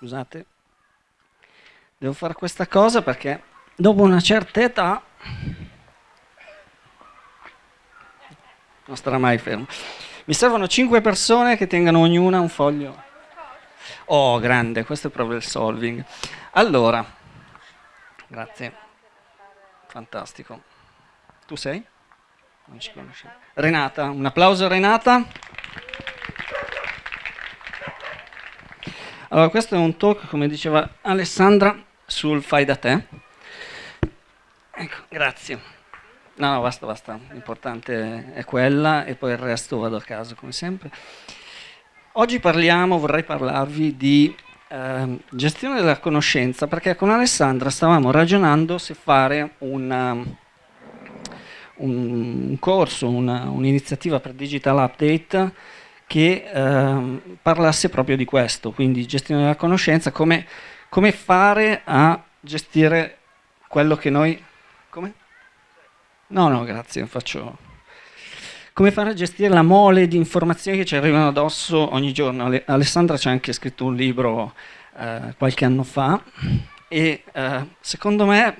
scusate, devo fare questa cosa perché dopo una certa età non starà mai fermo. Mi servono 5 persone che tengano ognuna un foglio. Oh, grande, questo è il solving. Allora, grazie. Fantastico. Tu sei? Non ci conosciamo. Renata, un applauso a Renata. Allora, questo è un talk, come diceva Alessandra, sul fai da te. Ecco, grazie. No, no, basta, basta. L'importante è quella e poi il resto vado a caso, come sempre. Oggi parliamo, vorrei parlarvi di eh, gestione della conoscenza, perché con Alessandra stavamo ragionando se fare una, um, un, un, corso, un'iniziativa un per digital update che eh, parlasse proprio di questo, quindi gestione della conoscenza, come, come fare a gestire quello che noi... Come? No, no, grazie, faccio... Come fare a gestire la mole di informazioni che ci arrivano addosso ogni giorno? Alessandra ci ha anche scritto un libro eh, qualche anno fa e eh, secondo me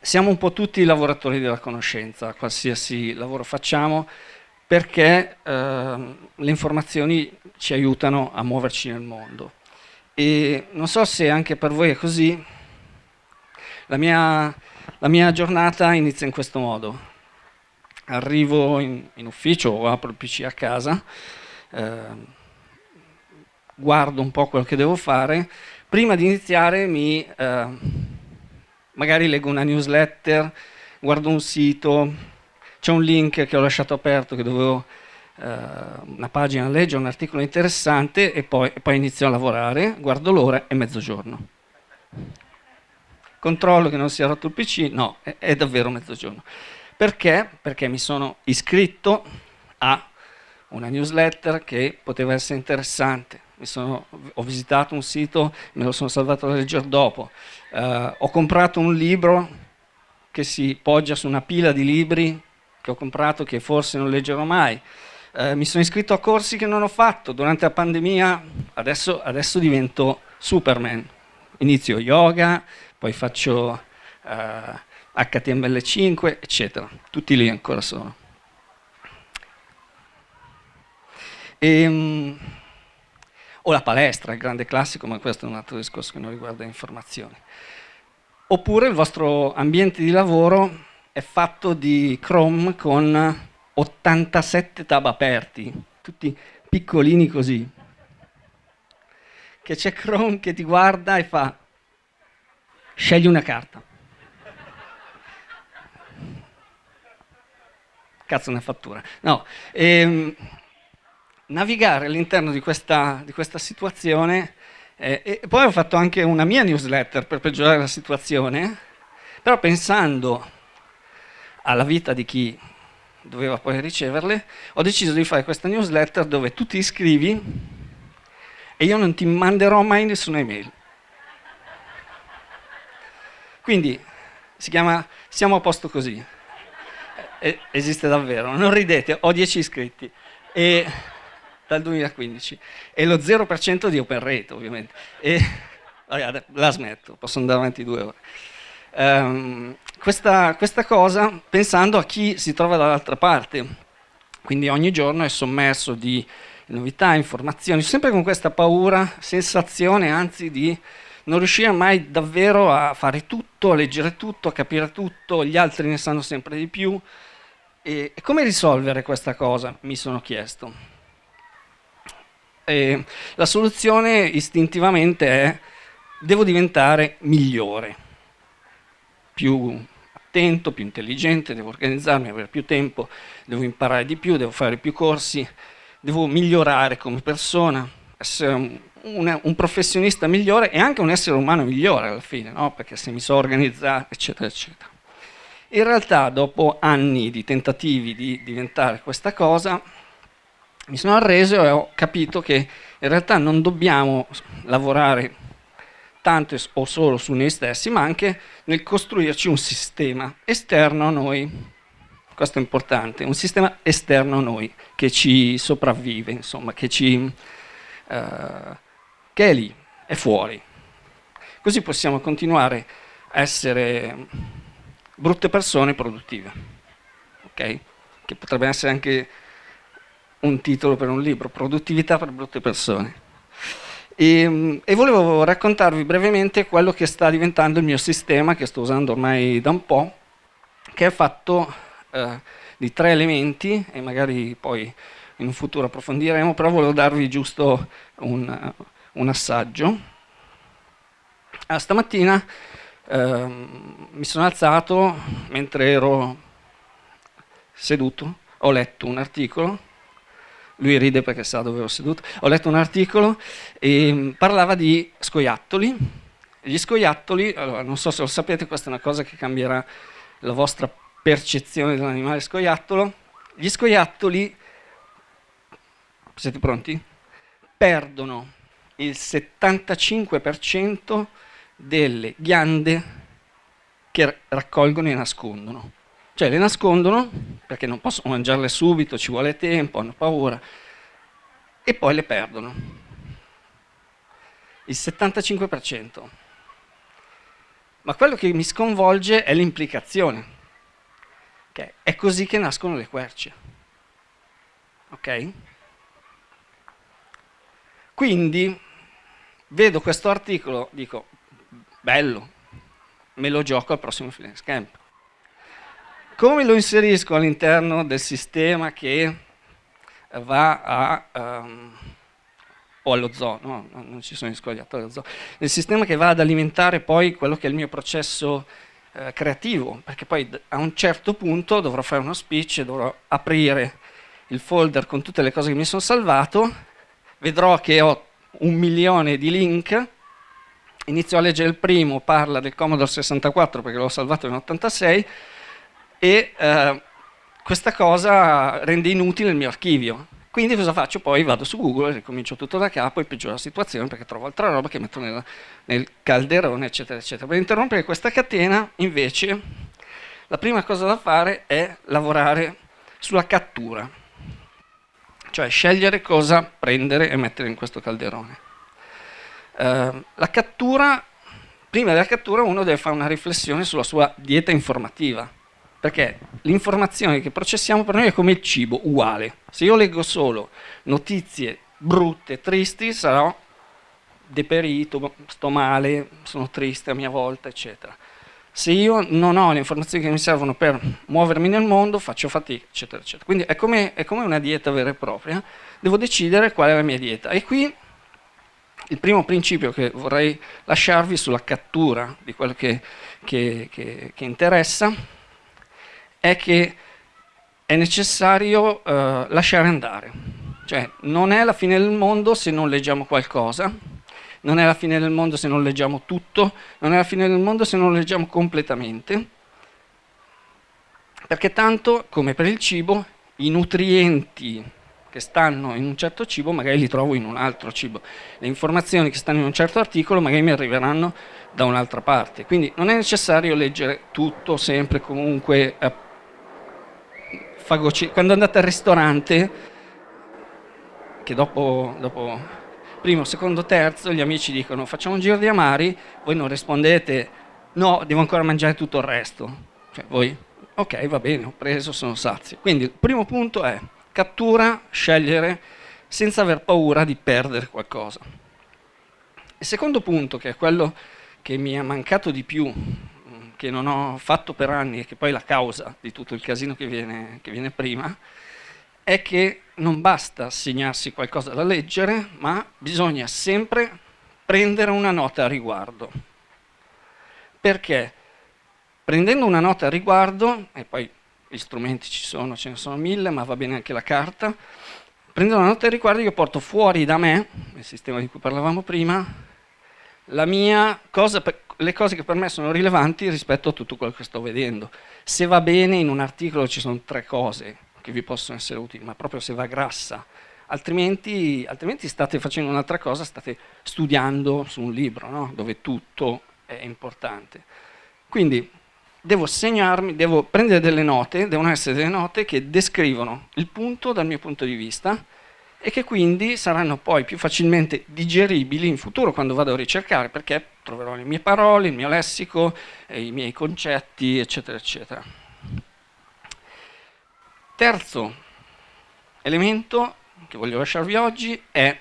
siamo un po' tutti lavoratori della conoscenza, qualsiasi lavoro facciamo, perché eh, le informazioni ci aiutano a muoverci nel mondo. E non so se anche per voi è così, la mia la mia giornata inizia in questo modo. Arrivo in, in ufficio o apro il PC a casa, eh, guardo un po' quello che devo fare, prima di iniziare mi, eh, magari leggo una newsletter, guardo un sito, c'è un link che ho lasciato aperto che dovevo eh, una pagina leggere, un articolo interessante e poi, e poi inizio a lavorare, guardo l'ora e mezzogiorno controllo che non sia rotto il PC, no, è, è davvero mezzogiorno. Perché? Perché mi sono iscritto a una newsletter che poteva essere interessante, sono, ho visitato un sito, me lo sono salvato da leggere dopo, uh, ho comprato un libro che si poggia su una pila di libri che ho comprato che forse non leggerò mai, uh, mi sono iscritto a corsi che non ho fatto, durante la pandemia adesso, adesso divento Superman, inizio yoga, poi faccio uh, HTML5, eccetera. Tutti lì ancora sono. E, um, o la palestra, il grande classico, ma questo è un altro discorso che non riguarda informazioni. Oppure il vostro ambiente di lavoro è fatto di Chrome con 87 tab aperti, tutti piccolini così. Che c'è Chrome che ti guarda e fa Scegli una carta. Cazzo una fattura. No, ehm, navigare all'interno di di questa situazione eh, e poi ho fatto anche una mia newsletter per peggiorare la situazione, però pensando alla vita di chi doveva poi riceverle, ho deciso di fare questa newsletter dove tu ti iscrivi e io non ti manderò mai nessuna email. Quindi si chiama Siamo a posto così. E, esiste davvero, non ridete, ho 10 iscritti. E, dal 2015. E lo 0% di open rate, ovviamente. E, la smetto, posso andare avanti due ore. Um, questa, questa cosa pensando a chi si trova dall'altra parte. Quindi ogni giorno è sommerso di novità, informazioni, sempre con questa paura, sensazione anzi di non riusciva mai davvero a fare tutto, a leggere tutto, a capire tutto, gli altri ne sanno sempre di più. E come risolvere questa cosa? Mi sono chiesto. E la soluzione istintivamente è devo diventare migliore, più attento, più intelligente, devo organizzarmi, avere più tempo, devo imparare di più, devo fare più corsi, devo migliorare come persona, essere un, un, professionista migliore e anche un essere umano migliore alla fine, no? perché se mi so organizzare, eccetera, eccetera. In realtà, dopo anni di tentativi di diventare questa cosa, mi sono arreso e ho capito che in realtà non dobbiamo lavorare tanto o solo su noi stessi, ma anche nel costruirci un sistema esterno a noi. Questo è importante, un sistema esterno a noi, che ci sopravvive, insomma, che ci... Uh, che è lì, è fuori. Così possiamo continuare a essere brutte persone produttive, ok? Che potrebbe essere anche un titolo per un libro, produttività per brutte persone. E, e, volevo raccontarvi brevemente quello che sta diventando il mio sistema, che sto usando ormai da un po', che è fatto eh, di tre elementi, e magari poi in un futuro approfondiremo, però volevo darvi giusto un, un assaggio. Ah, stamattina eh, mi sono alzato mentre ero seduto, ho letto un articolo lui ride perché sa dove ho seduto, ho letto un articolo e mm, parlava di scoiattoli. Gli scoiattoli, allora, non so se lo sapete, questa è una cosa che cambierà la vostra percezione dell'animale scoiattolo. Gli scoiattoli, siete pronti? Perdono il 75% delle ghiande che raccolgono e nascondono. Cioè le nascondono perché non possono mangiarle subito, ci vuole tempo, hanno paura, e poi le perdono. Il 75%. Ma quello che mi sconvolge è l'implicazione. Okay? È così che nascono le querce. Ok? Quindi vedo questo articolo, dico, bello, me lo gioco al prossimo Finance Camp. Come lo inserisco all'interno del sistema che va a... Um, o allo zoo, no, non ci sono gli scogliatori allo zoo, nel sistema che va ad alimentare poi quello che è il mio processo eh, creativo, perché poi a un certo punto dovrò fare uno speech, dovrò aprire il folder con tutte le cose che mi sono salvato, vedrò che ho un milione di link, inizio a leggere il primo, parla del Commodore 64 perché l'ho salvato in 86, e eh, questa cosa rende inutile il mio archivio. Quindi cosa faccio? Poi vado su Google, ricomincio tutto da capo e peggioro la situazione perché trovo altra roba che metto nella, nel calderone, eccetera, eccetera. Per interrompere questa catena, invece, la prima cosa da fare è lavorare sulla cattura, cioè scegliere cosa prendere e mettere in questo calderone. Uh, la cattura, prima della cattura uno deve fare una riflessione sulla sua dieta informativa, perché l'informazione che processiamo per noi è come il cibo, uguale. Se io leggo solo notizie brutte, tristi, sarò deperito, sto male, sono triste a mia volta, eccetera. Se io non ho le informazioni che mi servono per muovermi nel mondo, faccio fatica, eccetera, eccetera. Quindi è come, è come una dieta vera e propria, devo decidere qual è la mia dieta. E qui il primo principio che vorrei lasciarvi sulla cattura di quello che, che, che, che interessa è che è necessario uh, lasciare andare. Cioè, non è la fine del mondo se non leggiamo qualcosa, non è la fine del mondo se non leggiamo tutto, non è la fine del mondo se non leggiamo completamente, perché tanto, come per il cibo, i nutrienti che stanno in un certo cibo magari li trovo in un altro cibo, le informazioni che stanno in un certo articolo magari mi arriveranno da un'altra parte, quindi non è necessario leggere tutto sempre comunque fagocitare. Quando andate al ristorante, che dopo, dopo primo, secondo, terzo, gli amici dicono facciamo un giro di amari, voi non rispondete no, devo ancora mangiare tutto il resto. Cioè voi, ok, va bene, ho preso, sono sazio. Quindi il primo punto è cattura, scegliere, senza aver paura di perdere qualcosa. Il secondo punto, che è quello che mi è mancato di più che non ho fatto per anni e che poi è la causa di tutto il casino che viene, che viene prima, è che non basta assegnarsi qualcosa da leggere, ma bisogna sempre prendere una nota a riguardo. Perché prendendo una nota a riguardo, e poi gli strumenti ci sono, ce ne sono mille, ma va bene anche la carta, prendendo una nota a riguardo io porto fuori da me, il sistema di cui parlavamo prima, cosa, le cose che per me sono rilevanti rispetto a tutto quello che sto vedendo. Se va bene in un articolo ci sono tre cose che vi possono essere utili, ma proprio se va grassa, altrimenti, altrimenti state facendo un'altra cosa, state studiando su un libro, no? dove tutto è importante. Quindi devo segnarmi, devo prendere delle note, devono essere delle note che descrivono il punto dal mio punto di vista e che quindi saranno poi più facilmente digeribili in futuro quando vado a ricercare, perché troverò le mie parole, il mio lessico, i miei concetti, eccetera, eccetera. Terzo elemento che voglio lasciarvi oggi è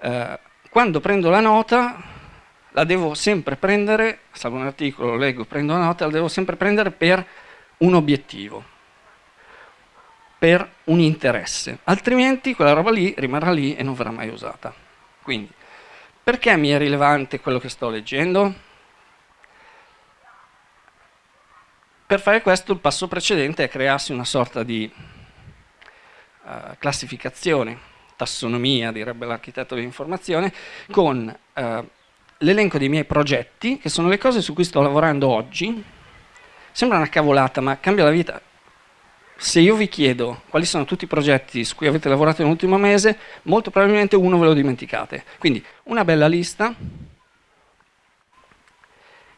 eh, quando prendo la nota la devo sempre prendere, salvo un articolo, leggo, prendo la nota, la devo sempre prendere per un obiettivo, per un interesse, altrimenti quella roba lì rimarrà lì e non verrà mai usata. Quindi, perché mi è rilevante quello che sto leggendo? Per fare questo il passo precedente è crearsi una sorta di uh, classificazione, tassonomia, direbbe l'architetto dell'informazione, con uh, l'elenco dei miei progetti, che sono le cose su cui sto lavorando oggi. Sembra una cavolata, ma cambia la vita. Se io vi chiedo quali sono tutti i progetti su cui avete lavorato nell'ultimo mese, molto probabilmente uno ve lo dimenticate. Quindi una bella lista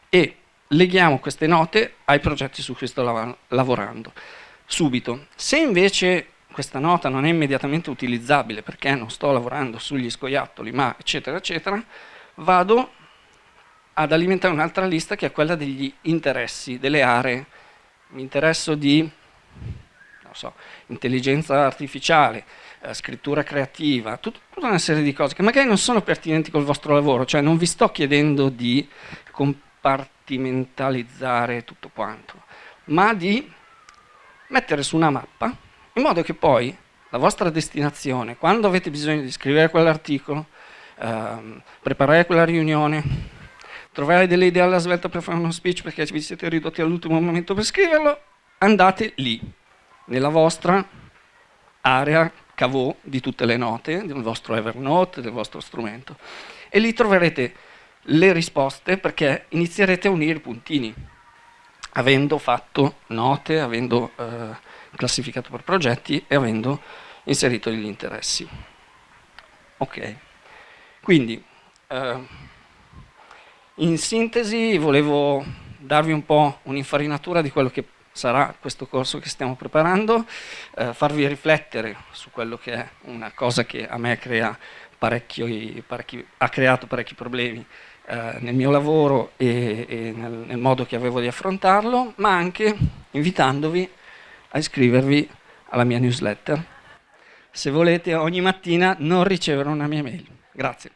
e leghiamo queste note ai progetti su cui sto lav lavorando. Subito. Se invece questa nota non è immediatamente utilizzabile perché non sto lavorando sugli scoiattoli, ma eccetera, eccetera, vado ad alimentare un'altra lista che è quella degli interessi, delle aree. Mi interesso di so, intelligenza artificiale, eh, scrittura creativa, tut tutta una serie di cose che magari non sono pertinenti col vostro lavoro, cioè non vi sto chiedendo di compartimentalizzare tutto quanto, ma di mettere su una mappa in modo che poi la vostra destinazione, quando avete bisogno di scrivere quell'articolo, ehm, preparare quella riunione, trovare delle idee alla svelta per fare uno speech perché vi siete ridotti all'ultimo momento per scriverlo, andate lì, nella vostra area cavò di tutte le note, del vostro Evernote, del vostro strumento. E lì troverete le risposte perché inizierete a unire i puntini, avendo fatto note, avendo eh, classificato per progetti e avendo inserito gli interessi. Ok. Quindi, eh, in sintesi, volevo darvi un po' un'infarinatura di quello che sarà questo corso che stiamo preparando, eh, farvi riflettere su quello che è una cosa che a me crea parecchi, parecchi, ha creato parecchi problemi eh, nel mio lavoro e, e nel, nel modo che avevo di affrontarlo, ma anche invitandovi a iscrivervi alla mia newsletter se volete ogni mattina non ricevere una mia mail. Grazie.